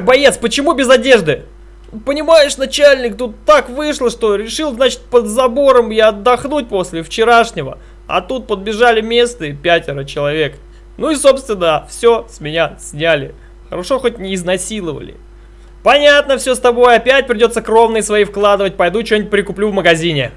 Так, боец, почему без одежды? Понимаешь, начальник, тут так вышло, что решил, значит, под забором я отдохнуть после вчерашнего. А тут подбежали местные пятеро человек. Ну и, собственно, все с меня сняли. Хорошо, хоть не изнасиловали. Понятно все с тобой, опять придется кровные свои вкладывать. Пойду что-нибудь прикуплю в магазине.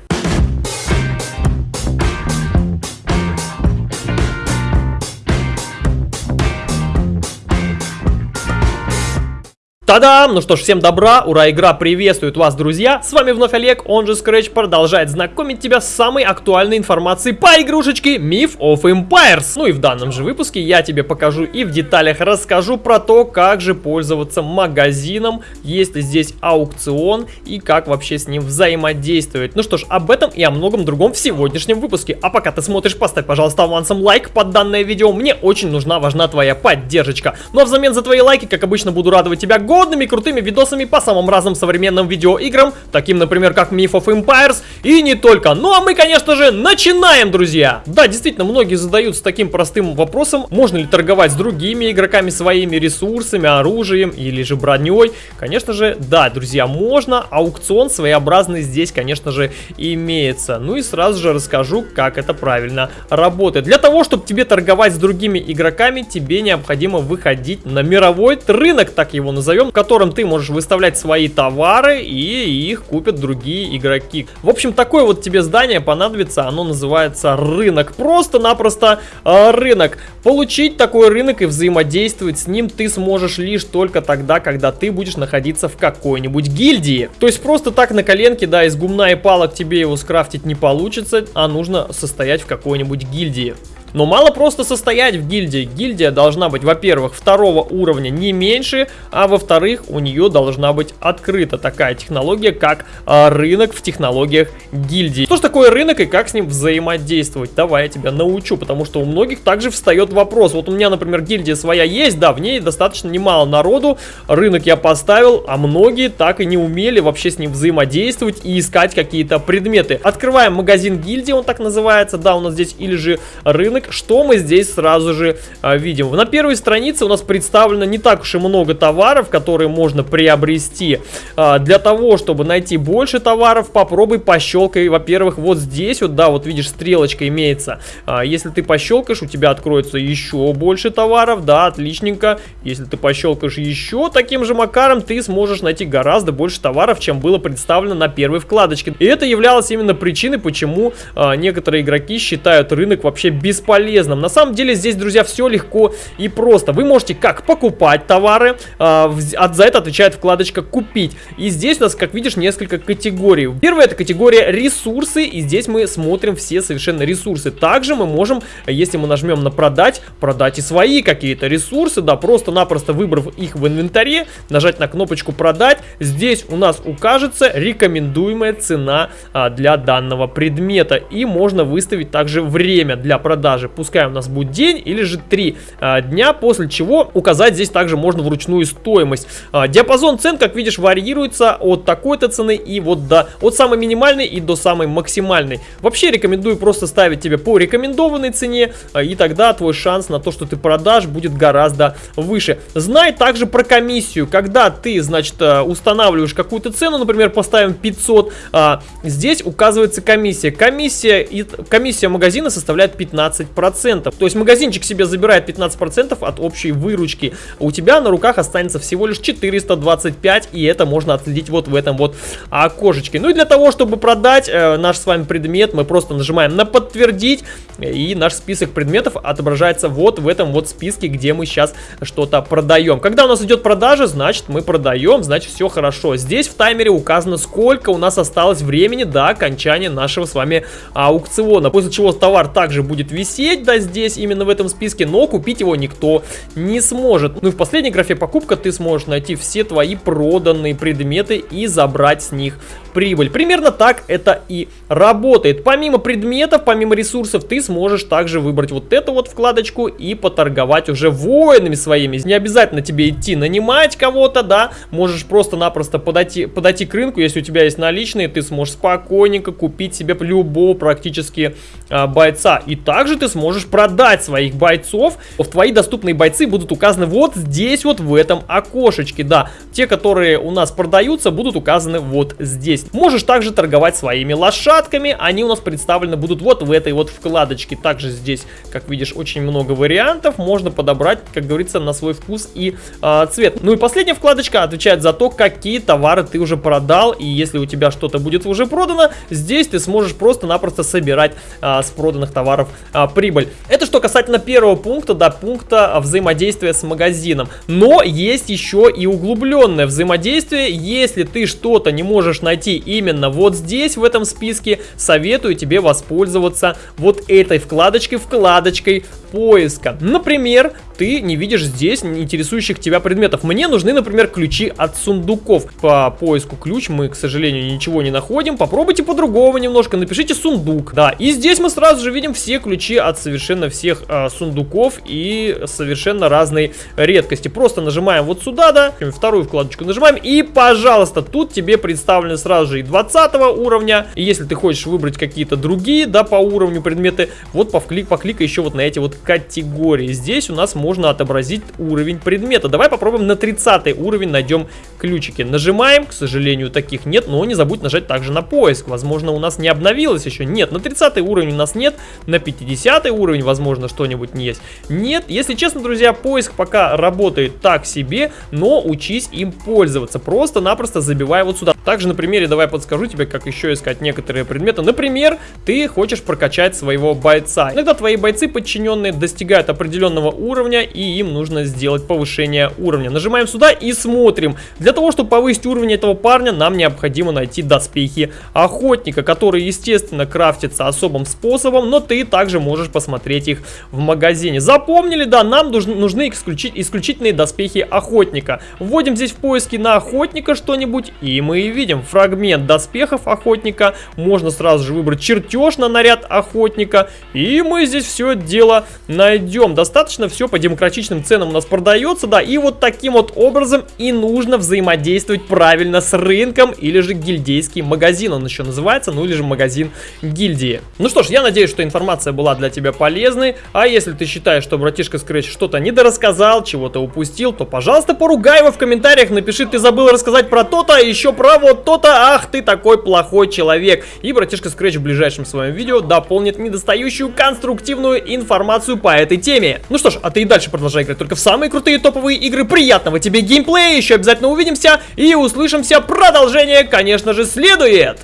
Та-дам! Ну что ж, всем добра, ура, игра приветствует вас, друзья! С вами вновь Олег, он же Scratch, продолжает знакомить тебя с самой актуальной информацией по игрушечке Myth of Empires. Ну и в данном же выпуске я тебе покажу и в деталях расскажу про то, как же пользоваться магазином, есть ли здесь аукцион и как вообще с ним взаимодействовать. Ну что ж, об этом и о многом другом в сегодняшнем выпуске. А пока ты смотришь, поставь, пожалуйста, авансом лайк под данное видео, мне очень нужна, важна твоя поддержка. Ну а взамен за твои лайки, как обычно, буду радовать тебя годными крутыми видосами по самым разным современным видеоиграм, таким, например, как Myth of Empires, и не только. Ну а мы, конечно же, начинаем, друзья! Да, действительно, многие задаются таким простым вопросом, можно ли торговать с другими игроками своими ресурсами, оружием или же броней. Конечно же, да, друзья, можно, аукцион своеобразный здесь, конечно же, имеется. Ну и сразу же расскажу, как это правильно работает. Для того, чтобы тебе торговать с другими игроками, тебе необходимо выходить на мировой рынок, так его назовем, в котором ты можешь выставлять свои товары и их купят другие игроки. В общем, такое вот тебе здание понадобится, оно называется рынок. Просто-напросто э, рынок. Получить такой рынок и взаимодействовать с ним ты сможешь лишь только тогда, когда ты будешь находиться в какой-нибудь гильдии. То есть просто так на коленке, да, из гумна и палок тебе его скрафтить не получится, а нужно состоять в какой-нибудь гильдии. Но мало просто состоять в гильдии. Гильдия должна быть, во-первых, второго уровня не меньше, а во-вторых, у нее должна быть открыта такая технология, как а, рынок в технологиях гильдии. Что же такое рынок и как с ним взаимодействовать? Давай я тебя научу, потому что у многих также встает вопрос. Вот у меня, например, гильдия своя есть, да, в ней достаточно немало народу, рынок я поставил, а многие так и не умели вообще с ним взаимодействовать и искать какие-то предметы. Открываем магазин гильдии, он так называется, да, у нас здесь или же рынок, ролик, что мы здесь сразу же а, видим. На первой странице у нас представлено не так уж и много товаров, которые можно приобрести. А, для того, чтобы найти больше товаров, попробуй пощелкай, во-первых, вот здесь вот, да, вот видишь, стрелочка имеется. А, если ты пощелкаешь, у тебя откроется еще больше товаров, да, отличненько. Если ты пощелкаешь еще таким же макаром, ты сможешь найти гораздо больше товаров, чем было представлено на первой вкладочке. И это являлось именно причиной, почему а, некоторые игроки считают рынок вообще бесполезным полезным. На самом деле здесь, друзья, все легко и просто. Вы можете как покупать товары, а, за это отвечает вкладочка «Купить». И здесь у нас, как видишь, несколько категорий. Первая это категория «Ресурсы», и здесь мы смотрим все совершенно ресурсы. Также мы можем, если мы нажмем на «Продать», продать и свои какие-то ресурсы, да, просто-напросто выбрав их в инвентаре, нажать на кнопочку «Продать», здесь у нас укажется рекомендуемая цена а, для данного предмета. И можно выставить также время для продажи продажи. Пускай у нас будет день или же 3 а, дня, после чего указать здесь также можно вручную стоимость. А, диапазон цен, как видишь, варьируется от такой-то цены и вот до от самой минимальной и до самой максимальной. Вообще рекомендую просто ставить тебе по рекомендованной цене, а, и тогда твой шанс на то, что ты продашь, будет гораздо выше. Знай также про комиссию. Когда ты, значит, а, устанавливаешь какую-то цену, например, поставим 500, а, здесь указывается комиссия. Комиссия, и, комиссия магазина составляет 15 15%. То есть магазинчик себе забирает 15% от общей выручки. У тебя на руках останется всего лишь 425, и это можно отследить вот в этом вот окошечке. Ну и для того, чтобы продать э, наш с вами предмет, мы просто нажимаем на подтвердить, и наш список предметов отображается вот в этом вот списке, где мы сейчас что-то продаем. Когда у нас идет продажа, значит мы продаем, значит все хорошо. Здесь в таймере указано, сколько у нас осталось времени до окончания нашего с вами аукциона. После чего товар также будет висеть висеть, да, здесь, именно в этом списке, но купить его никто не сможет. Ну и в последней графе покупка ты сможешь найти все твои проданные предметы и забрать с них прибыль. Примерно так это и работает. Помимо предметов, помимо ресурсов, ты сможешь также выбрать вот эту вот вкладочку и поторговать уже воинами своими. Не обязательно тебе идти нанимать кого-то, да, можешь просто-напросто подойти, подойти к рынку, если у тебя есть наличные, ты сможешь спокойненько купить себе любого практически а, бойца. И также ты сможешь продать своих бойцов. В твои доступные бойцы будут указаны вот здесь вот в этом окошечке, да. Те, которые у нас продаются, будут указаны вот здесь. Можешь также торговать своими лошадками, они у нас представлены будут вот в этой вот вкладочке. Также здесь, как видишь, очень много вариантов, можно подобрать, как говорится, на свой вкус и э, цвет. Ну и последняя вкладочка отвечает за то, какие товары ты уже продал, и если у тебя что-то будет уже продано, здесь ты сможешь просто-напросто собирать э, с проданных товаров э, прибыль. Это что касательно первого пункта, да, пункта взаимодействия с магазином. Но есть еще и углубленное взаимодействие, если ты что-то не можешь найти именно вот здесь, в этом списке, советую тебе воспользоваться вот этой вкладочкой, вкладочкой поиска. Например, ты не видишь здесь интересующих тебя предметов. Мне нужны, например, ключи от сундуков. По поиску ключ мы, к сожалению, ничего не находим. Попробуйте по-другому немножко, напишите сундук. Да, и здесь мы сразу же видим все ключи от совершенно всех э, сундуков и совершенно разной редкости. Просто нажимаем вот сюда, да, вторую вкладочку нажимаем и, пожалуйста, тут тебе представлены сразу же и 20 уровня. И если ты хочешь выбрать какие-то другие, да, по уровню предметы, вот повклик, покликай еще вот на эти вот категории. Здесь у нас можно отобразить уровень предмета. Давай попробуем на 30 уровень найдем ключики. Нажимаем, к сожалению, таких нет, но не забудь нажать также на поиск. Возможно, у нас не обновилось еще. Нет, на 30 уровень у нас нет, на 50 уровень, возможно, что-нибудь не есть. Нет, если честно, друзья, поиск пока работает так себе, но учись им пользоваться. Просто-напросто забивай вот сюда. Также на примере давай подскажу тебе, как еще искать некоторые предметы. Например, ты хочешь прокачать своего бойца. Иногда твои бойцы подчиненные достигают определенного уровня, и им нужно сделать повышение уровня. Нажимаем сюда и смотрим. Для того, чтобы повысить уровень этого парня, нам необходимо найти доспехи охотника, которые, естественно, крафтятся особым способом, но ты также можешь посмотреть их в магазине. Запомнили, да, нам нужны исключительные доспехи охотника. Вводим здесь в поиски на охотника что-нибудь, и мы видим фрагмент доспехов охотника. Можно сразу же выбрать чертеж на наряд охотника, и мы здесь все дело найдем. Достаточно все по демократичным ценам у нас продается, да, и вот таким вот образом и нужно взаимодействовать правильно с рынком или же гильдейский магазин, он еще называется, ну или же магазин гильдии. Ну что ж, я надеюсь, что информация была для тебя полезной, а если ты считаешь, что братишка Scratch что-то недорассказал, чего-то упустил, то, пожалуйста, поругай его в комментариях, напиши, ты забыл рассказать про то-то, а еще про вот то-то, ах ты такой плохой человек. И братишка Scratch в ближайшем своем видео дополнит недостающую конструктивную информацию по этой теме. Ну что ж, а ты и дальше продолжай играть только в самые крутые топовые игры. Приятного тебе геймплея, еще обязательно увидимся и услышимся. Продолжение, конечно же, следует.